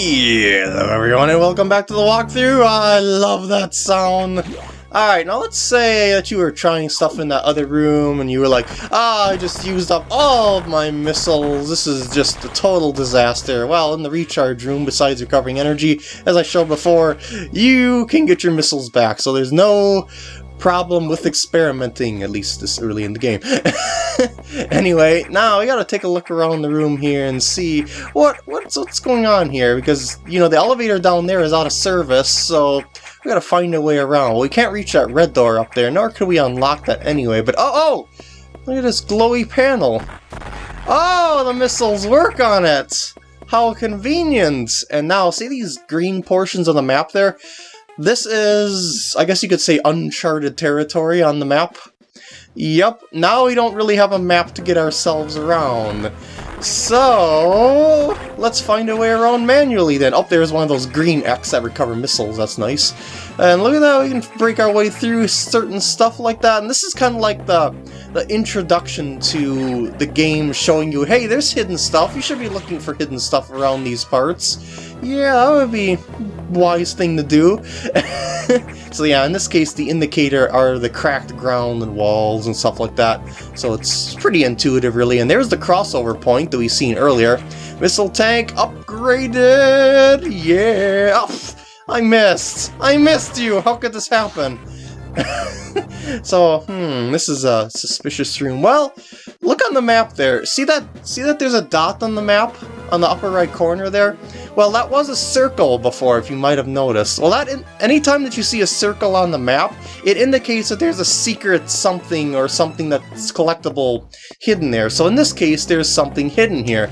Hello everyone and welcome back to the walkthrough. I love that sound. Alright, now let's say that you were trying stuff in that other room and you were like, ah, I just used up all of my missiles, this is just a total disaster. Well, in the recharge room, besides recovering energy, as I showed before, you can get your missiles back, so there's no problem with experimenting, at least this early in the game. anyway, now we gotta take a look around the room here and see what what's what's going on here, because, you know, the elevator down there is out of service, so we gotta find a way around. Well, we can't reach that red door up there, nor can we unlock that anyway, but oh, oh! Look at this glowy panel. Oh, the missiles work on it! How convenient! And now, see these green portions of the map there? This is, I guess you could say, uncharted territory on the map. Yep, now we don't really have a map to get ourselves around. So, let's find a way around manually then. Oh, there's one of those green X that recover missiles, that's nice. And look at that, we can break our way through certain stuff like that. And this is kind of like the, the introduction to the game showing you, hey, there's hidden stuff, you should be looking for hidden stuff around these parts. Yeah, that would be wise thing to do. so yeah, in this case, the indicator are the cracked ground and walls and stuff like that. So it's pretty intuitive, really. And there's the crossover point that we seen earlier. Missile tank upgraded! Yeah! Oh, I missed! I missed you! How could this happen? so, hmm, this is a suspicious room. Well, look on the map there. See that see that there's a dot on the map? On the upper right corner there? Well, that was a circle before, if you might have noticed. Well, that in, anytime that you see a circle on the map, it indicates that there's a secret something or something that's collectible hidden there. So in this case, there's something hidden here.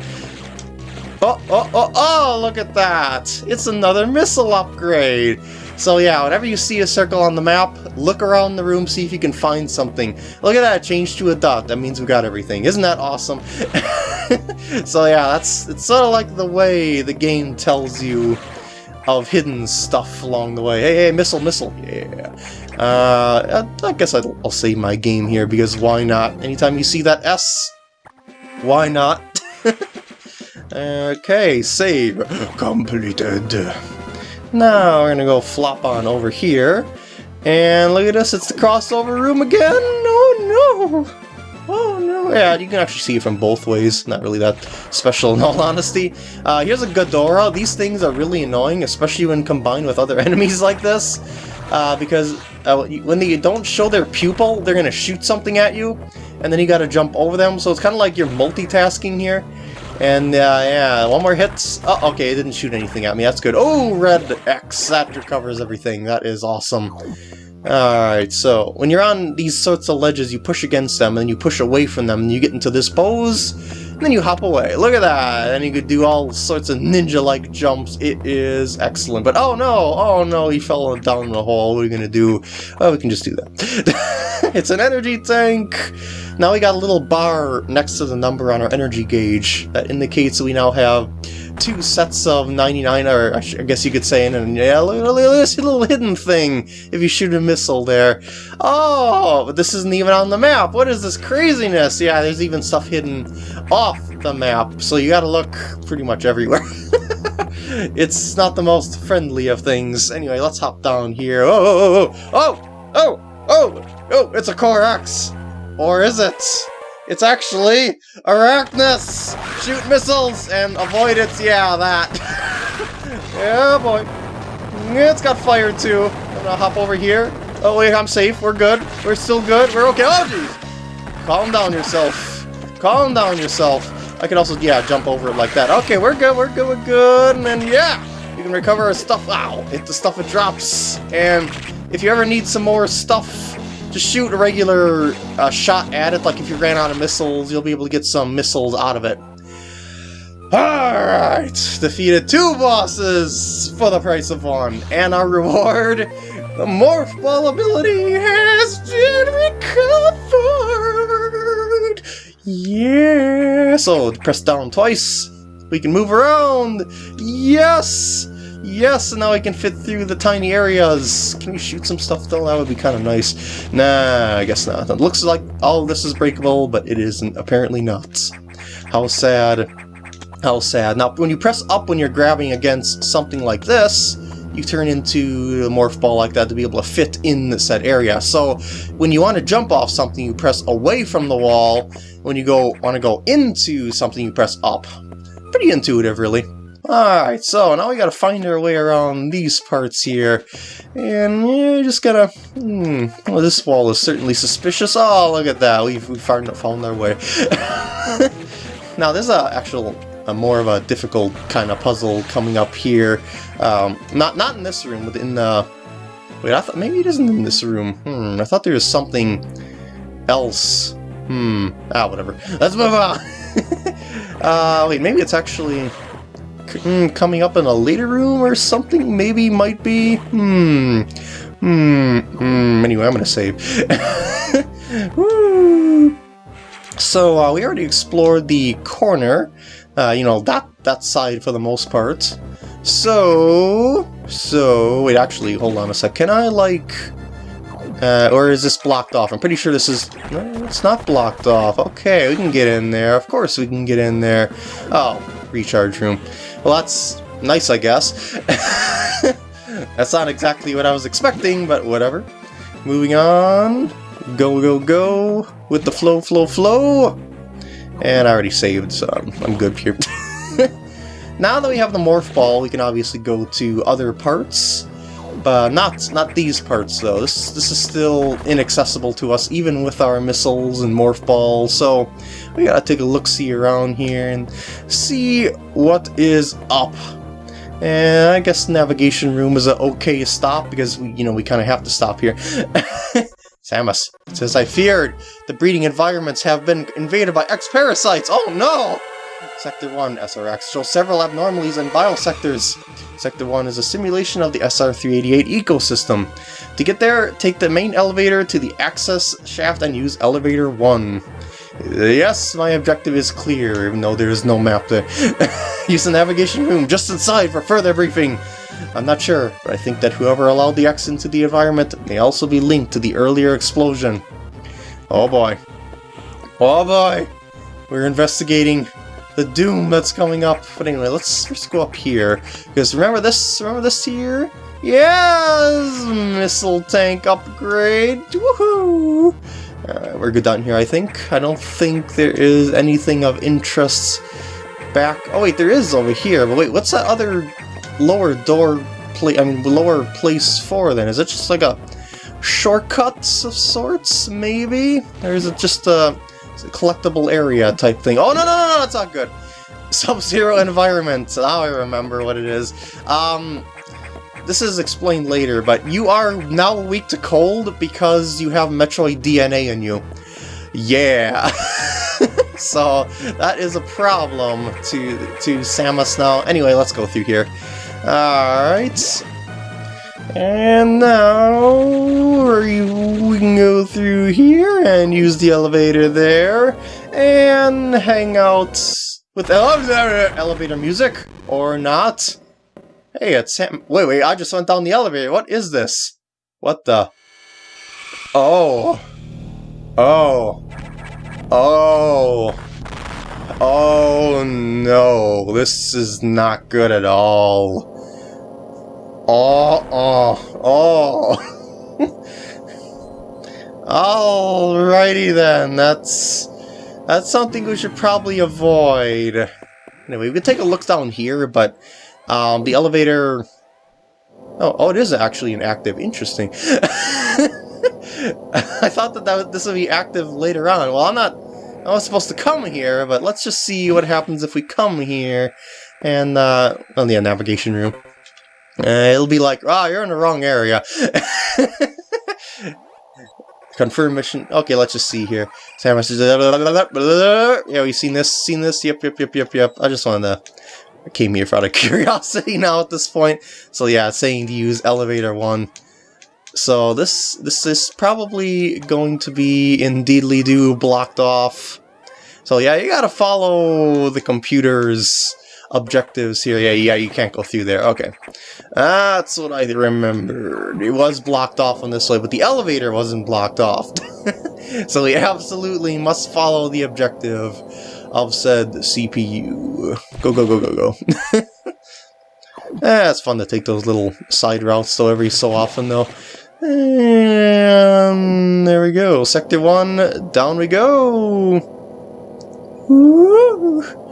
Oh, oh, oh, oh, look at that! It's another missile upgrade! So yeah, whenever you see a circle on the map, look around the room, see if you can find something. Look at that, changed to a dot. That means we got everything. Isn't that awesome? so yeah, that's it's sort of like the way the game tells you of hidden stuff along the way. Hey, hey, missile, missile. Yeah. Uh, I guess I'll, I'll save my game here because why not? Anytime you see that S, why not? okay, save. Completed. Now we're gonna go flop on over here. And look at us, it's the crossover room again! Oh no! Oh no! Yeah, you can actually see it from both ways. Not really that special in all honesty. Uh, here's a Ghidorah. These things are really annoying, especially when combined with other enemies like this. Uh, because uh, when they don't show their pupil, they're gonna shoot something at you, and then you gotta jump over them, so it's kind of like you're multitasking here. And uh, yeah, one more hit. Oh, okay, it didn't shoot anything at me. That's good. Oh, red X. That recovers everything. That is awesome. Alright, so when you're on these sorts of ledges, you push against them, and you push away from them, and you get into this pose, and then you hop away. Look at that! And you could do all sorts of ninja-like jumps. It is excellent. But oh no! Oh no, he fell down the hole. What are we gonna do? Oh, we can just do that. it's an energy tank! Now we got a little bar next to the number on our energy gauge that indicates we now have two sets of 99, or I guess you could say, and yeah, look, at this little hidden thing if you shoot a missile there. Oh, but this isn't even on the map. What is this craziness? Yeah, there's even stuff hidden off the map, so you gotta look pretty much everywhere. it's not the most friendly of things. Anyway, let's hop down here. Oh, oh, oh, oh, oh, oh, oh, oh it's a Core X. Or is it? It's actually Arachnus! Shoot missiles and avoid it, yeah, that. yeah, boy. It's got fire too. I'm gonna hop over here. Oh wait, I'm safe. We're good. We're still good. We're okay. Oh jeez! Calm down yourself. Calm down yourself. I can also, yeah, jump over it like that. Okay, we're good, we're good, we're good. And then, yeah, you can recover stuff. Wow, hit the stuff it drops. And if you ever need some more stuff just shoot a regular uh, shot at it, like if you ran out of missiles, you'll be able to get some missiles out of it. Alright, defeated two bosses for the price of one, and our reward, the Morph Ball ability has been recovered! Yeah! So, press down twice, we can move around! Yes! Yes, now I can fit through the tiny areas. Can we shoot some stuff though? That would be kind of nice. Nah, I guess not. It looks like all this is breakable, but it isn't. Apparently not. How sad. How sad. Now, when you press up when you're grabbing against something like this, you turn into a morph ball like that to be able to fit in the said area. So when you want to jump off something, you press away from the wall. When you go want to go into something, you press up. Pretty intuitive, really. Alright, so now we gotta find our way around these parts here. And yeah, just gotta... Hmm, well, this wall is certainly suspicious. Oh, look at that. We've, we found, found our way. now, there's a actual a more of a difficult kind of puzzle coming up here. Um, not not in this room, but in the... Wait, I thought maybe it isn't in this room. Hmm, I thought there was something else. Hmm, ah, whatever. Let's move on. uh, wait, maybe it's actually hmm, coming up in a later room or something? Maybe, might be? Hmm. Hmm. Hmm. Anyway, I'm gonna save. Woo! So, uh, we already explored the corner. Uh, you know, that, that side for the most part. So... So... Wait, actually, hold on a sec. Can I, like... Uh, or is this blocked off? I'm pretty sure this is... No, it's not blocked off. Okay, we can get in there. Of course we can get in there. Oh, recharge room. Well, that's nice, I guess. that's not exactly what I was expecting, but whatever. Moving on. Go, go, go. With the flow, flow, flow. And I already saved, so I'm, I'm good here. now that we have the Morph Ball, we can obviously go to other parts. But not not these parts, though. This, this is still inaccessible to us, even with our missiles and Morph Balls, so we gotta take a look-see around here and see what is up. And I guess navigation room is an okay stop, because, we, you know, we kind of have to stop here. Samus says, I feared the breeding environments have been invaded by X-parasites. Oh no! Sector 1, SRX, shows several abnormalities in biosectors. Sector 1 is a simulation of the SR-388 ecosystem. To get there, take the main elevator to the access shaft and use elevator 1. Yes, my objective is clear, even though there is no map there. use the navigation room just inside for further briefing. I'm not sure, but I think that whoever allowed the X into the environment may also be linked to the earlier explosion. Oh boy. Oh boy! We're investigating the doom that's coming up. But anyway, let's just go up here. Because remember this, remember this here? Yes! Missile tank upgrade! Woohoo! We're good down here, I think. I don't think there is anything of interest back... Oh wait, there is over here, but wait, what's that other lower door place, I mean, lower place for then? Is it just like a shortcuts of sorts, maybe? Or is it just a collectible area type thing? Oh, no, no, no, no, that's not good! Sub-Zero environment, now I remember what it is. Um, this is explained later, but you are now weak to cold because you have Metroid DNA in you. Yeah! so, that is a problem to, to Samus now. Anyway, let's go through here. Alright. And now we can go through here and use the elevator there and hang out with elevator, elevator music or not. Hey, it's Sam. Wait, wait, I just went down the elevator. What is this? What the? Oh. Oh. Oh. Oh no, this is not good at all. Oh, oh, oh. Alrighty then, that's that's something we should probably avoid. Anyway, we can take a look down here, but um, the elevator... Oh, oh, it is actually an active. Interesting. I thought that, that this would be active later on. Well, I'm not... I was supposed to come here, but let's just see what happens if we come here. And, uh, oh yeah, navigation room. Uh, it'll be like, ah, oh, you're in the wrong area. Confirm mission. Okay, let's just see here. Samus Yeah, we've seen this, seen this. Yep, yep, yep, yep, yep. I just wanted to. I came here for out of curiosity now at this point. So yeah, it's saying to use elevator one. So this this is probably going to be in Deedly Doo blocked off. So yeah, you gotta follow the computer's objectives here. Yeah, yeah, you can't go through there. Okay. That's what I remembered. It was blocked off on this way, but the elevator wasn't blocked off. so we absolutely must follow the objective of said CPU. Go, go, go, go, go. eh, it's fun to take those little side routes though every so often though. And there we go. Sector 1, down we go. Woo!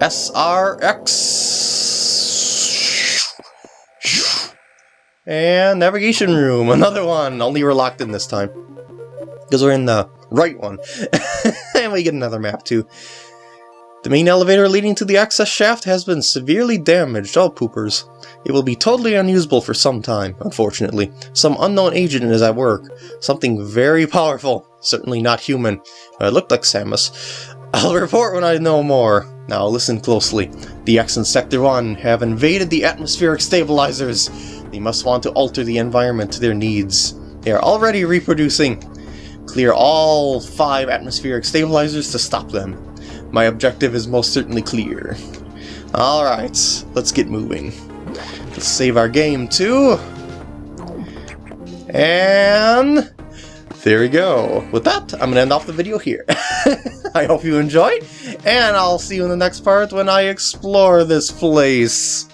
SRX. And navigation room, another one. Only we're locked in this time. Because we're in the right one. and we get another map too. The main elevator leading to the access shaft has been severely damaged, all poopers. It will be totally unusable for some time, unfortunately. Some unknown agent is at work. Something very powerful. Certainly not human. Uh, it looked like Samus. I'll report when I know more. Now listen closely. The X in Sector 1 have invaded the atmospheric stabilizers. They must want to alter the environment to their needs. They are already reproducing. Clear all five atmospheric stabilizers to stop them. My objective is most certainly clear. Alright, let's get moving. Let's save our game too. And there we go. With that, I'm going to end off the video here. I hope you enjoyed, and I'll see you in the next part when I explore this place.